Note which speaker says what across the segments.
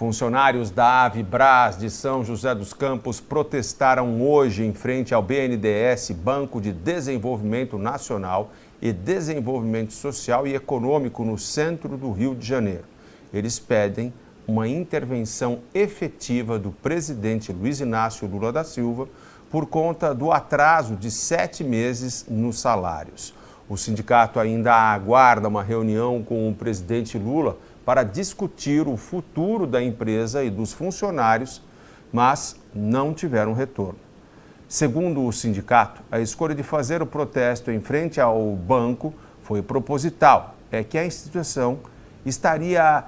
Speaker 1: Funcionários da Avibras de São José dos Campos protestaram hoje em frente ao BNDES, Banco de Desenvolvimento Nacional e Desenvolvimento Social e Econômico no centro do Rio de Janeiro. Eles pedem uma intervenção efetiva do presidente Luiz Inácio Lula da Silva por conta do atraso de sete meses nos salários. O sindicato ainda aguarda uma reunião com o presidente Lula para discutir o futuro da empresa e dos funcionários, mas não tiveram retorno. Segundo o sindicato, a escolha de fazer o protesto em frente ao banco foi proposital. É que a instituição estaria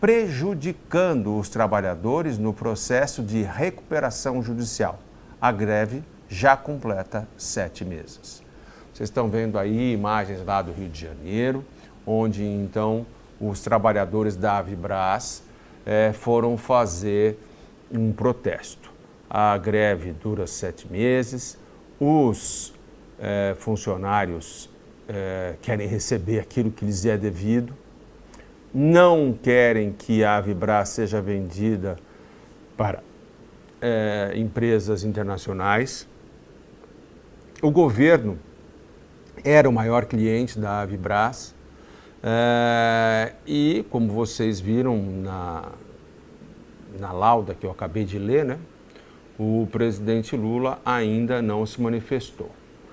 Speaker 1: prejudicando os trabalhadores no processo de recuperação judicial. A greve já completa sete meses. Vocês estão vendo aí imagens lá do Rio de Janeiro, onde então os trabalhadores da Avibras é, foram fazer um protesto. A greve dura sete meses, os é, funcionários é, querem receber aquilo que lhes é devido, não querem que a Avibras seja vendida para empresas internacionais. O governo era o maior cliente da Avibras, é, e, como vocês viram na, na lauda que eu acabei de ler, né, o presidente Lula ainda não se manifestou.